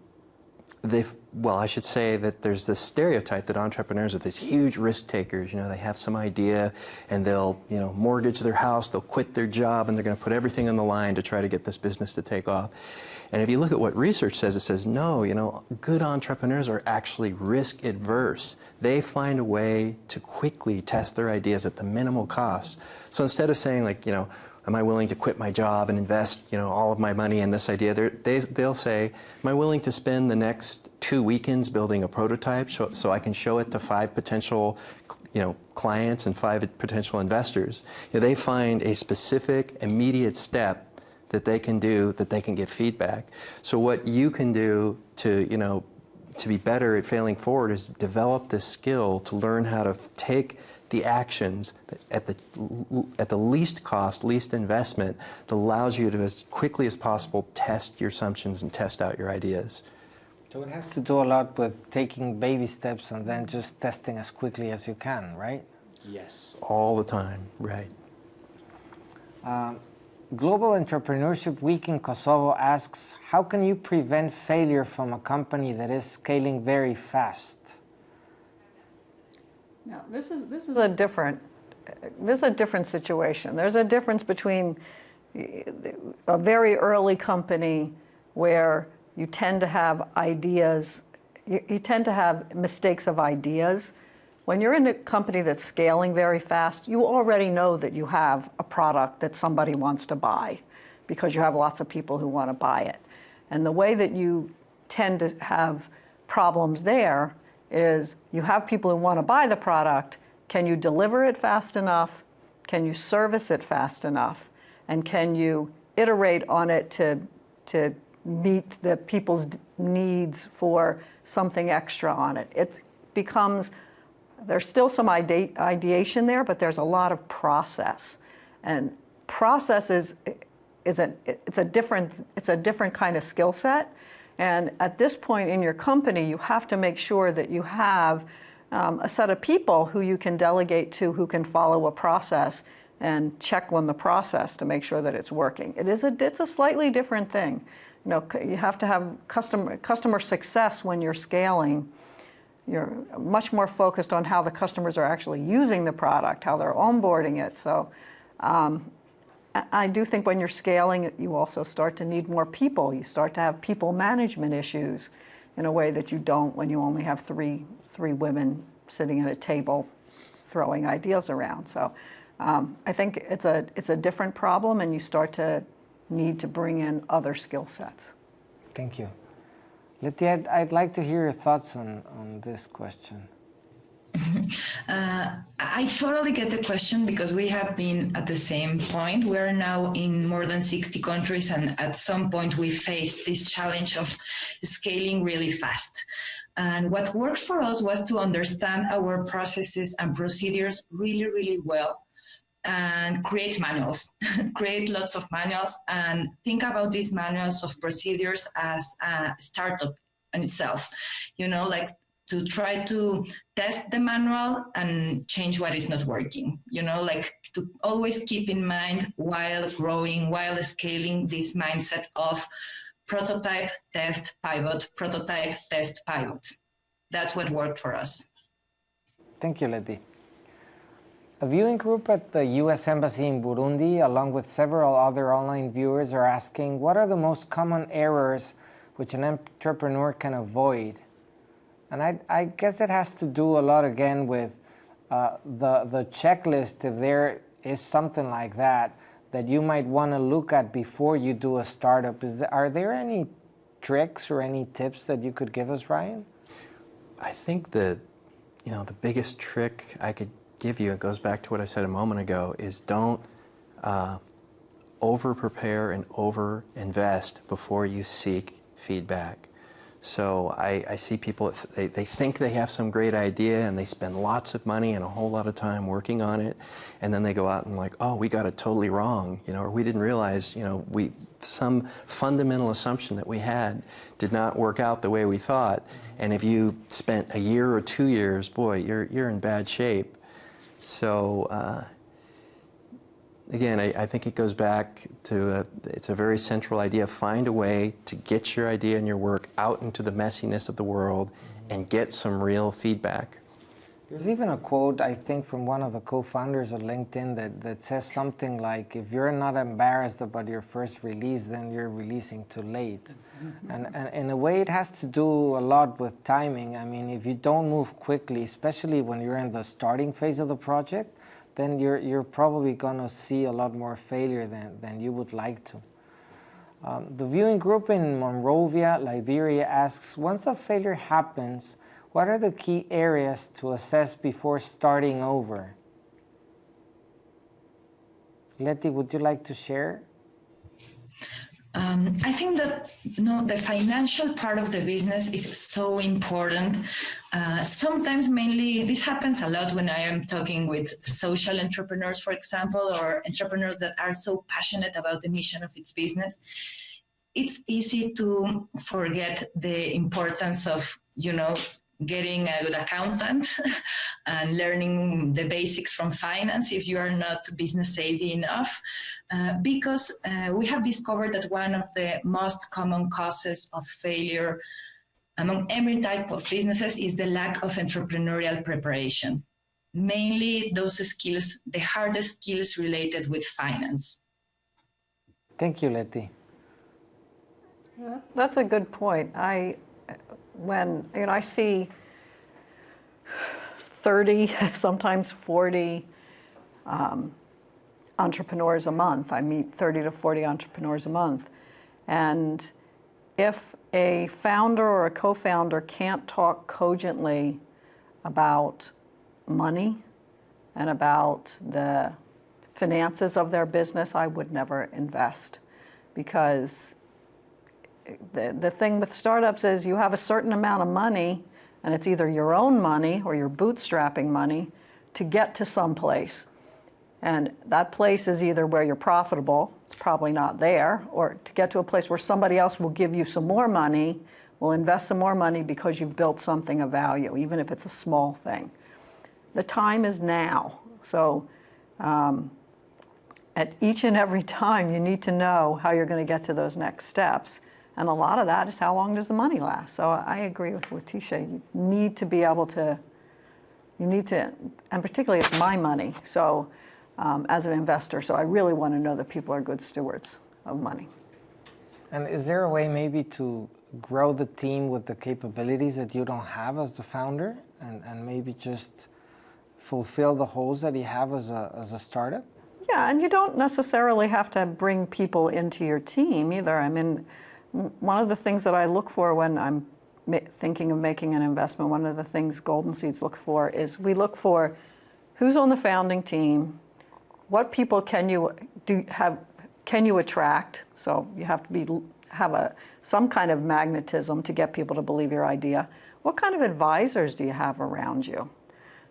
they've, well, I should say that there's this stereotype that entrepreneurs are these huge risk takers. You know, they have some idea and they'll, you know, mortgage their house, they'll quit their job, and they're going to put everything on the line to try to get this business to take off. And if you look at what research says, it says, no, you know, good entrepreneurs are actually risk adverse. They find a way to quickly test their ideas at the minimal cost. So instead of saying like, you know, am I willing to quit my job and invest, you know, all of my money in this idea? They, they'll say, am I willing to spend the next two weekends building a prototype so, so I can show it to five potential you know, clients and five potential investors, you know, they find a specific, immediate step that they can do that they can get feedback. So what you can do to, you know, to be better at failing forward is develop this skill to learn how to take the actions at the, at the least cost, least investment that allows you to, as quickly as possible, test your assumptions and test out your ideas. So it has to do a lot with taking baby steps and then just testing as quickly as you can, right? Yes. All the time, right. Um, Global Entrepreneurship Week in Kosovo asks, how can you prevent failure from a company that is scaling very fast? Now, this is, this is a different, this is a different situation. There's a difference between a very early company where you tend to have ideas, you, you tend to have mistakes of ideas. When you're in a company that's scaling very fast, you already know that you have a product that somebody wants to buy because you have lots of people who want to buy it. And the way that you tend to have problems there is you have people who want to buy the product. Can you deliver it fast enough? Can you service it fast enough? And can you iterate on it to, to meet the people's needs for something extra on it? It becomes, there's still some ide ideation there, but there's a lot of process. And process is, is a, it's, a different, it's a different kind of skill set. And at this point in your company, you have to make sure that you have um, a set of people who you can delegate to who can follow a process and check on the process to make sure that it's working. It is a, it's a slightly different thing. You know, you have to have customer, customer success when you're scaling. You're much more focused on how the customers are actually using the product, how they're onboarding it. So um, I do think when you're scaling, you also start to need more people. You start to have people management issues in a way that you don't when you only have three, three women sitting at a table throwing ideas around. So um, I think it's a, it's a different problem and you start to need to bring in other skill sets. Thank you. Letty, I'd, I'd like to hear your thoughts on, on this question. Uh, I totally get the question because we have been at the same point. We are now in more than 60 countries, and at some point we faced this challenge of scaling really fast. And what worked for us was to understand our processes and procedures really, really well and create manuals, *laughs* create lots of manuals and think about these manuals of procedures as a startup in itself. You know, like to try to test the manual and change what is not working. You know, like to always keep in mind while growing, while scaling this mindset of prototype, test, pivot, prototype, test, pivot. That's what worked for us. Thank you, Letty. A viewing group at the U.S. Embassy in Burundi, along with several other online viewers, are asking what are the most common errors which an entrepreneur can avoid and I, I guess it has to do a lot again with uh, the, the checklist, if there is something like that, that you might want to look at before you do a startup. Is there, are there any tricks or any tips that you could give us, Ryan? I think the, you know, the biggest trick I could give you, it goes back to what I said a moment ago, is don't uh, over prepare and over invest before you seek feedback. So I, I, see people, they, they think they have some great idea and they spend lots of money and a whole lot of time working on it. And then they go out and like, oh, we got it totally wrong, you know, or we didn't realize, you know, we, some fundamental assumption that we had did not work out the way we thought. And if you spent a year or two years, boy, you're, you're in bad shape. So, uh, again, I, I, think it goes back to a, it's a very central idea. Find a way to get your idea and your work out into the messiness of the world and get some real feedback. There's even a quote, I think, from one of the co-founders of LinkedIn that, that says something like, if you're not embarrassed about your first release, then you're releasing too late. Mm-hmm. and, and in a way, it has to do a lot with timing. I mean, if you don't move quickly, especially when you're in the starting phase of the project, then you're, you're probably going to see a lot more failure than, than you would like to. Um, the viewing group in Monrovia, Liberia asks, once a failure happens, What are the key areas to assess before starting over? Letty, would you like to share? Um, I think that you know the financial part of the business is so important. Uh, sometimes, mainly, this happens a lot when I am talking with social entrepreneurs, for example, or entrepreneurs that are so passionate about the mission of its business. It's easy to forget the importance of you know getting a good accountant *laughs* and learning the basics from finance if you are not business savvy enough. Uh, because uh, we have discovered that one of the most common causes of failure among every type of businesses is the lack of entrepreneurial preparation. Mainly those skills, the hardest skills related with finance. Thank you, Letty. That's a good point. I when you know I see 30, *laughs* sometimes 40 um, entrepreneurs a month. I meet 30 to 40 entrepreneurs a month. And if a founder or a co-founder can't talk cogently about money and about the finances of their business, I would never invest because the, the thing with startups is you have a certain amount of money and it's either your own money or your bootstrapping money to get to some place. And that place is either where you're profitable, it's probably not there, or to get to a place where somebody else will give you some more money, will invest some more money because you've built something of value, even if it's a small thing. The time is now. So um, at each and every *laughs* time, you need to know how you're going to get to those next steps. And a lot of that is how long does the money last? So I agree with Leticia. You need to be able to, you need to, and particularly it's my money. So um, as an investor, so I really want to know that people are good stewards of money. And is there a way maybe to grow the team with the capabilities that you don't have as the founder and, and maybe just fulfill the holes that you have as a, as a startup? Yeah, and you don't necessarily have to bring people into your team either. I mean, one of the things that I look for when I'm thinking of making an investment, one of the things Golden Seeds look for is we look for who's on the founding team, what people can you do have can you attract? So you have to be have a some kind of magnetism to get people to believe your idea. What kind of advisors do you have around you?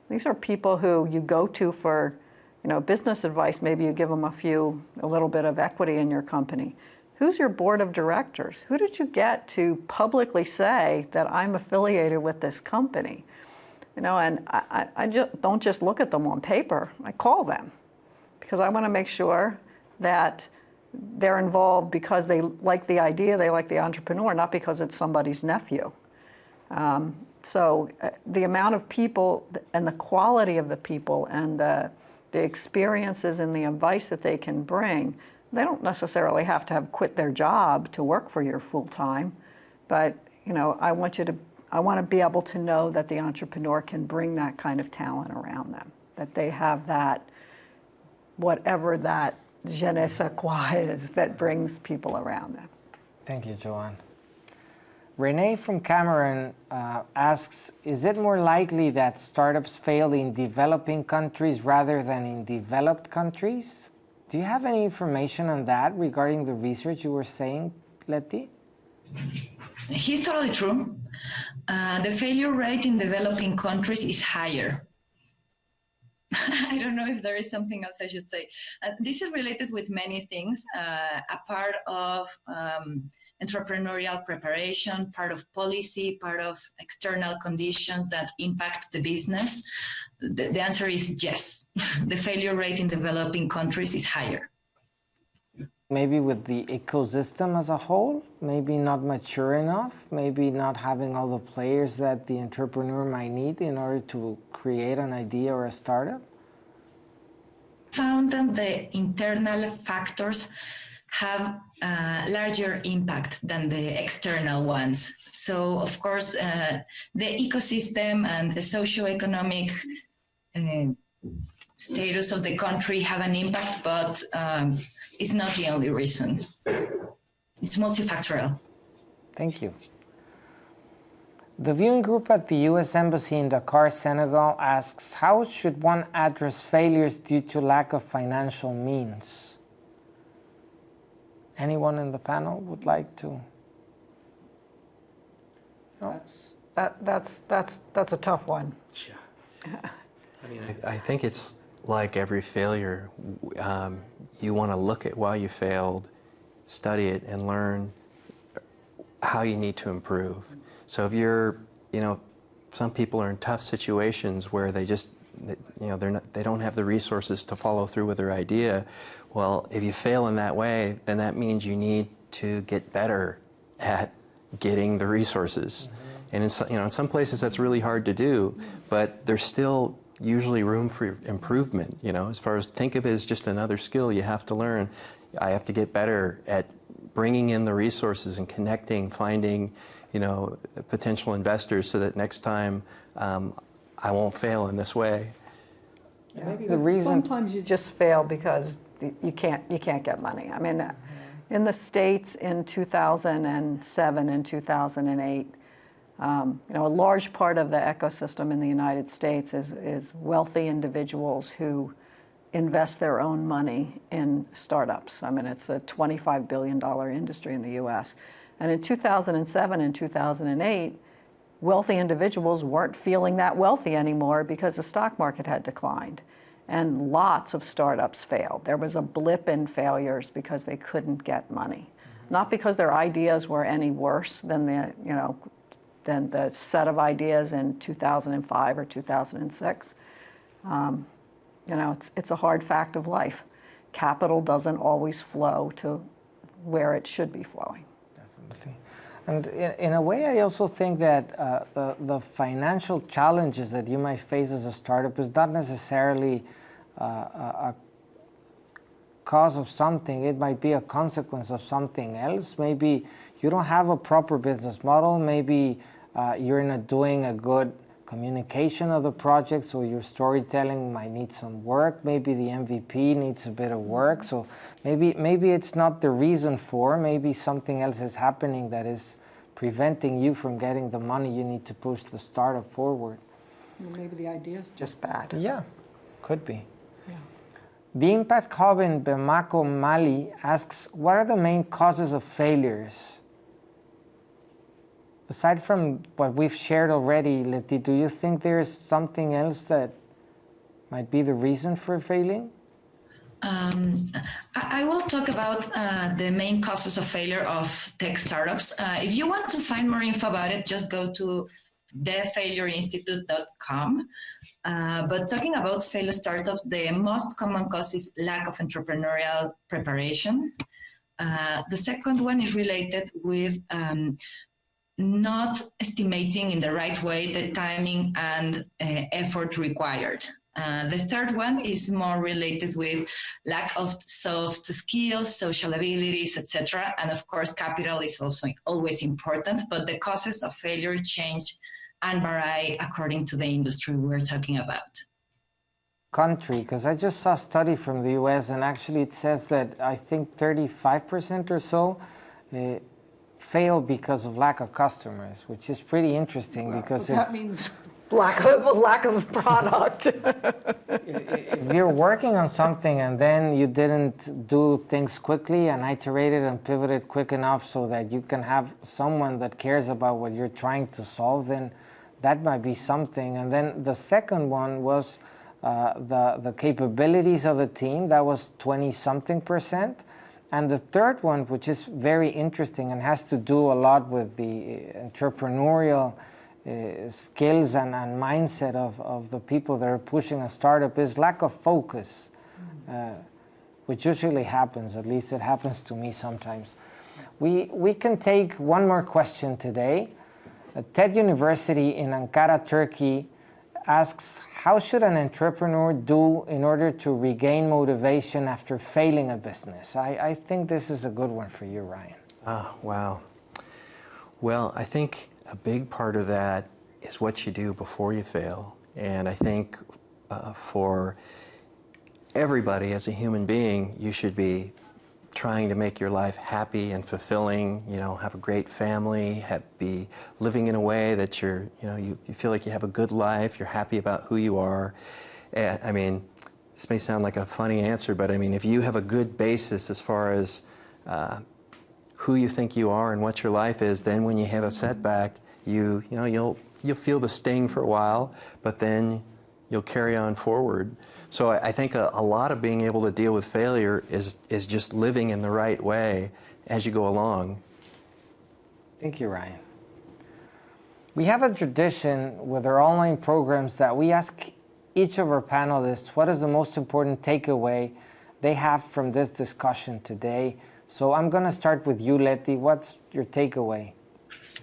These are people who you go to for, you know, business advice. Maybe you give them a few, a little bit of equity in your company. Who's your board of directors? Who did you get to publicly say that I'm affiliated with this company? You know, and I, I, I just don't just look at them on paper. I call them because I want to make sure that they're involved because they like the idea, they like the entrepreneur, not because it's somebody's nephew. Um, so uh, the amount of people and the quality of the people and the, the experiences and the advice that they can bring they don't necessarily have to have quit their job to work for you full time, but you know, I want you to, I want to be able to know that the entrepreneur can bring that kind of talent around them, that they have that, whatever that je ne sais quoi is that brings people around them. Thank you, Joanne. Renee from Cameroon uh, asks, is it more likely that startups fail in developing countries rather than in developed countries? Do you have any information on that regarding the research you were saying, Letty? He's totally true. Uh, the failure rate in developing countries is higher. *laughs* I don't know if there is something else I should say. Uh, this is related with many things. Uh, a part of um, entrepreneurial preparation, part of policy, part of external conditions that impact the business? The, the answer is yes. *laughs* the failure rate in developing countries is higher. Maybe with the ecosystem as a whole, maybe not mature enough, maybe not having all the players that the entrepreneur might need in order to create an idea or a startup? Found that the internal factors have a larger impact than the external ones. So, of course, uh, the ecosystem and the socio-economic status of the country have an impact, but um, it's not the only reason. It's multifactorial. Thank you. The viewing group at the U.S. Embassy in Dakar, Senegal asks, how should one address failures due to lack of financial means? Anyone in the panel would like to? That's, that, that's, that's, that's a tough one. *laughs* I mean, I, I think it's like every failure. Um, you want to look at why you failed, study it, and learn how you need to improve. So if you're, you know, some people are in tough situations where they just, you know, they're not, they don't have the resources to follow through with their idea. Well, if you fail in that way, then that means you need to get better at getting the resources. And in some, you know, in some places that's really hard to do, but there's still usually room for improvement. You know, as far as think of it as just another skill you have to learn. I have to get better at bringing in the resources and connecting, finding, you know, potential investors so that next time um, I won't fail in this way. Maybe the reason Sometimes you just fail because you can't, you can't get money. I mean, in the States in 2007 and 2008, um, you know, a large part of the ecosystem in the United States is, is wealthy individuals who invest their own money in startups. I mean, it's a $25 billion industry in the US. And in 2007 and 2008, wealthy individuals weren't feeling that wealthy anymore because the stock market had declined. And lots of startups failed. There was a blip in failures because they couldn't get money. Not because their ideas were any worse than the, you know, than the set of ideas in 2005 or 2006. Um, you know, it's, it's a hard fact of life. Capital doesn't always flow to where it should be flowing. Definitely. And in, in a way, I also think that uh, the, the financial challenges that you might face as a startup is not necessarily uh, a, a cause of something. It might be a consequence of something else. Maybe you don't have a proper business model. Maybe uh, you're not doing a good communication of the project, so your storytelling might need some work. Maybe the MVP needs a bit of work. So maybe maybe it's not the reason for. Maybe something else is happening that is preventing you from getting the money you need to push the startup forward. Maybe the idea is just bad. Yeah, could be. The Impact Hub in Bamako, Mali asks, what are the main causes of failures? Aside from what we've shared already, Leti, do you think there's something else that might be the reason for failing? Um, I, I will talk about uh, the main causes of failure of tech startups. Uh, if you want to find more info about it, just go to thefailureinstitute.com. Uh, but talking about failed startups, the most common cause is lack of entrepreneurial preparation. Uh, the second one is related with um, not estimating in the right way the timing and uh, effort required. Uh, the third one is more related with lack of soft skills, social abilities, etc. And of course, capital is also always important, but the causes of failure change and vary according to the industry we're talking about. Country, because I just saw a study from the US and actually it says that I think 35% or so uh, fail because of lack of customers, which is pretty interesting because if, That means lack of, lack of product. *laughs* if you're working on something and then you didn't do things quickly and iterated and pivoted quick enough so that you can have someone that cares about what you're trying to solve, then that might be something. And then the second one was uh, the, the capabilities of the team, that was 20 something percent. And the third one, which is very interesting and has to do a lot with the entrepreneurial uh, skills and, and mindset of, of the people that are pushing a startup, is lack of focus, uh, which usually happens, at least it happens to me sometimes. We, we can take one more question today. Uh, TED University in Ankara, Turkey asks, how should an entrepreneur do in order to regain motivation after failing a business? I, I think this is a good one for you, Ryan. Ah, wow. Well, I think a big part of that is what you do before you fail. And I think uh, for everybody as a human being, you should be trying to make your life happy and fulfilling, you know, have a great family, have, be living in a way that you're, you know, you, you feel like you have a good life, you're happy about who you are. And, I mean, this may sound like a funny answer, but I mean, if you have a good basis as far as uh, who you think you are and what your life is, then when you have a setback, you, you know, you'll, you'll feel the sting for a while, but then you'll carry on forward. So I, I think a, a, lot of being able to deal with failure is, is just living in the right way as you go along. Thank you, Ryan. We have a tradition with our online programs that we ask each of our panelists what is the most important takeaway they have from this discussion today. So I'm going to start with you, Letty. What's your takeaway?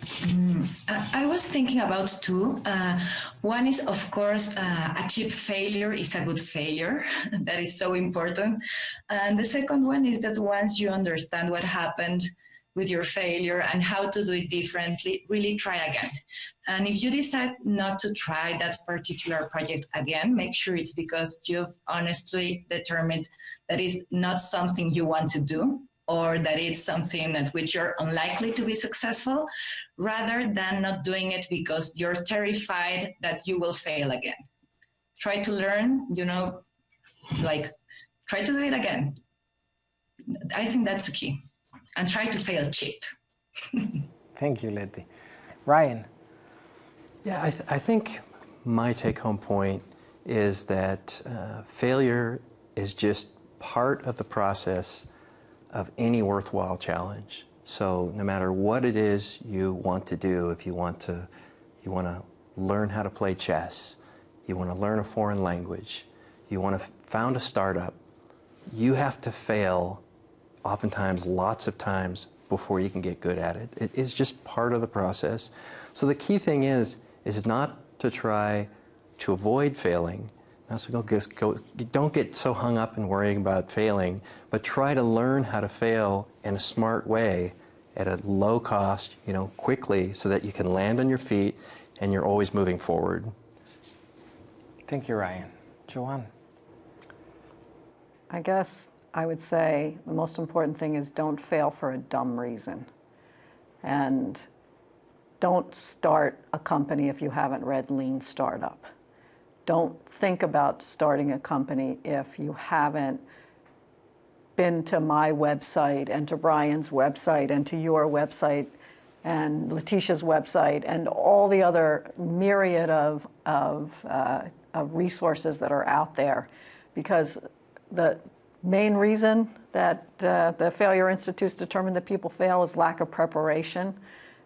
Mm, I was thinking about two. Uh, one is, of course, uh, a cheap failure is a good failure. *laughs* that is so important. And the second one is that once you understand what happened with your failure and how to do it differently, really try again. And if you decide not to try that particular project again, make sure it's because you've honestly determined that is not something you want to do or that it's something at which you're unlikely to be successful, rather than not doing it because you're terrified that you will fail again. Try to learn, you know, like try to do it again. I think that's the key. And try to fail cheap. *laughs* Thank you, Letty. Ryan. Yeah, I, th I think my take home point is that uh, failure is just part of the process of any worthwhile challenge. So no matter what it is you want to do, if you want to, you want to learn how to play chess, you want to learn a foreign language, you want to found a startup, you have to fail oftentimes lots of times before you can get good at it. It is just part of the process. So the key thing is, is not to try to avoid failing, so don't get, go, don't get so hung up in worrying about failing, but try to learn how to fail in a smart way at a low cost, you know, quickly so that you can land on your feet and you're always moving forward. Thank you, Ryan. Joanne? I guess I would say the most important thing is don't fail for a dumb reason. And don't start a company if you haven't read Lean Startup don't think about starting a company if you haven't been to my website and to Brian's website and to your website and Leticia's website and all the other myriad of, of, uh, of resources that are out there. Because the main reason that uh, the Failure Institutes determined that people fail is lack of preparation.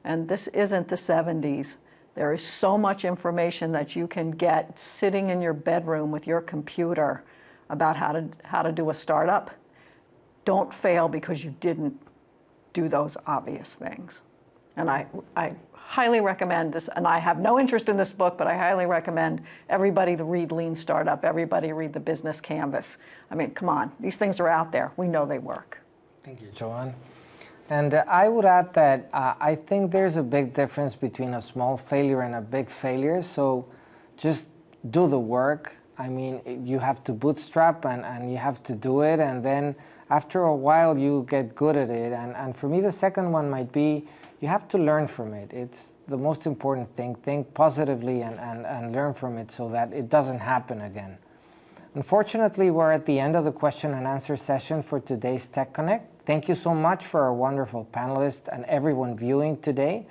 And this isn't the 70s. There is so much information that you can get sitting in your bedroom with your computer about how to, how to do a startup. Don't fail because you didn't do those obvious things. And I, I highly recommend this, and I have no interest in this book, but I highly recommend everybody to read Lean Startup, everybody read the Business Canvas. I mean, come on, these things are out there. We know they work. Thank you, Joanne. And uh, I would add that uh, I think there's a big difference between a small failure and a big failure. So just do the work. I mean, you have to bootstrap and, and you have to do it. And then after a while, you get good at it. And, and for me, the second one might be you have to learn from it. It's the most important thing. Think positively and, and, and learn from it so that it doesn't happen again. Unfortunately, we're at the end of the question and answer session for today's Tech Connect. Thank you so much for our wonderful panelists and everyone viewing today.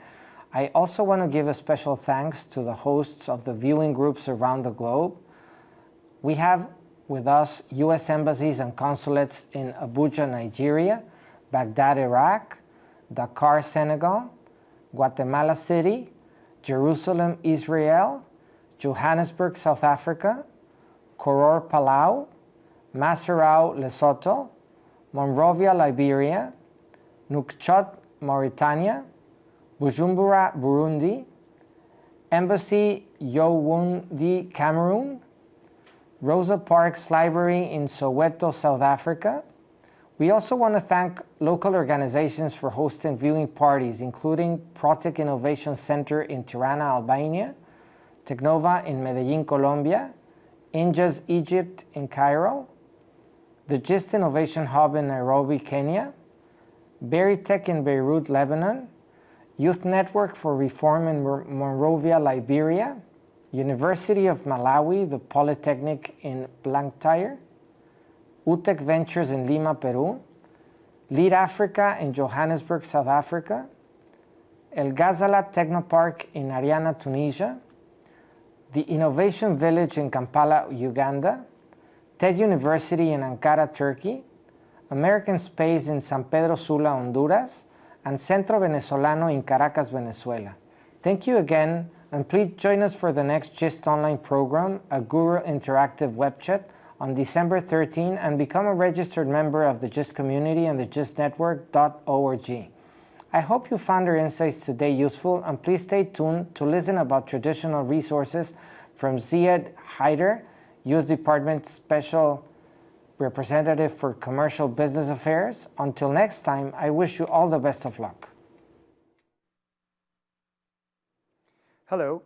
I also want to give a special thanks to the hosts of the viewing groups around the globe. We have with us U.S. embassies and consulates in Abuja, Nigeria, Baghdad, Iraq, Dakar, Senegal, Guatemala City, Jerusalem, Israel, Johannesburg, South Africa, Koror, Palau, Maseru, Lesotho, Monrovia, Liberia, Nouakchott, Mauritania, Bujumbura, Burundi, Embassy Yaoundé, Cameroon, Rosa Parks Library in Soweto, South Africa. We also want to thank local organizations for hosting viewing parties, including Protec Innovation Center in Tirana, Albania, Tecnnova in Medellin, Colombia, Injaz Egypt in Cairo, the GIST Innovation Hub in Nairobi, Kenya, Berytech in Beirut, Lebanon, Youth Network for Reform in Monrovia, Liberia, University of Malawi, the Polytechnic in Blantyre, UTEC Ventures in Lima, Peru, Lead Africa in Johannesburg, South Africa, El Ghazala Technopark in Ariana, Tunisia, the Innovation Village in Kampala, Uganda, TED University in Ankara, Turkey, American Space in San Pedro Sula, Honduras, and Centro Venezolano in Caracas, Venezuela. Thank you again, and please join us for the next GIST online program, a Guru Interactive web chat, on December 13 and become a registered member of the GIST community and the gistnetwork.org. I hope you found our insights today useful and please stay tuned to listen about traditional resources from Ziad Haider, U.S. Department Special Representative for Commercial Business Affairs. Until next time, I wish you all the best of luck. Hello,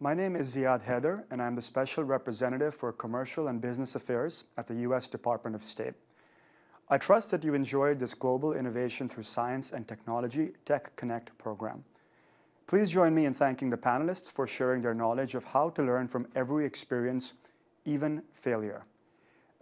my name is Ziad Haider, and I'm the Special Representative for Commercial and Business Affairs at the U.S. Department of State. I trust that you enjoyed this Global Innovation Through Science and Technology Tech Connect program. Please join me in thanking the panelists for sharing their knowledge of how to learn from every experience, even failure.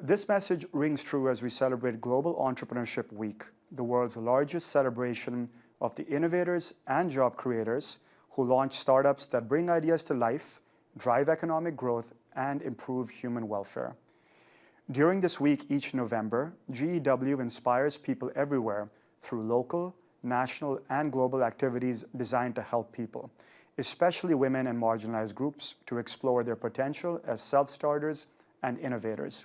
This message rings true as we celebrate Global Entrepreneurship Week, the world's largest celebration of the innovators and job creators who launch startups that bring ideas to life, drive economic growth, and improve human welfare. During this week each November, GEW inspires people everywhere through local, national, and global activities designed to help people, especially women and marginalized groups, to explore their potential as self-starters and innovators.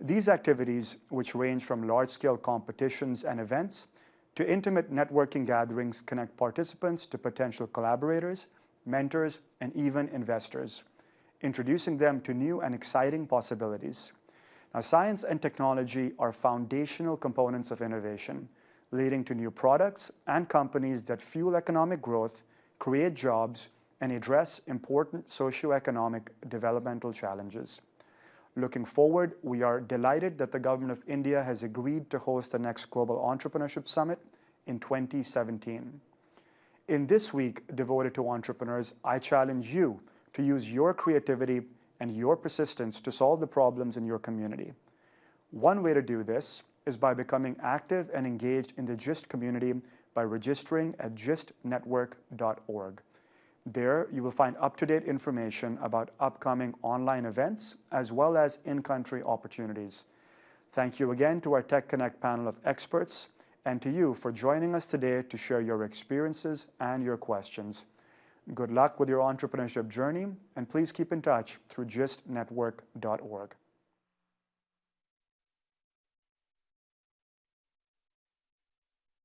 These activities, which range from large-scale competitions and events to intimate networking gatherings connect participants to potential collaborators, mentors, and even investors, introducing them to new and exciting possibilities. Now, science and technology are foundational components of innovation, leading to new products and companies that fuel economic growth, create jobs, and address important socioeconomic developmental challenges. Looking forward, we are delighted that the Government of India has agreed to host the next Global Entrepreneurship Summit in 2017. In this week devoted to entrepreneurs, I challenge you to use your creativity and your persistence to solve the problems in your community. One way to do this is by becoming active and engaged in the GIST community by registering at gistnetwork.org. There, you will find up-to-date information about upcoming online events as well as in-country opportunities. Thank you again to our Tech Connect panel of experts and to you for joining us today to share your experiences and your questions. Good luck with your entrepreneurship journey, and please keep in touch through gistnetwork.org.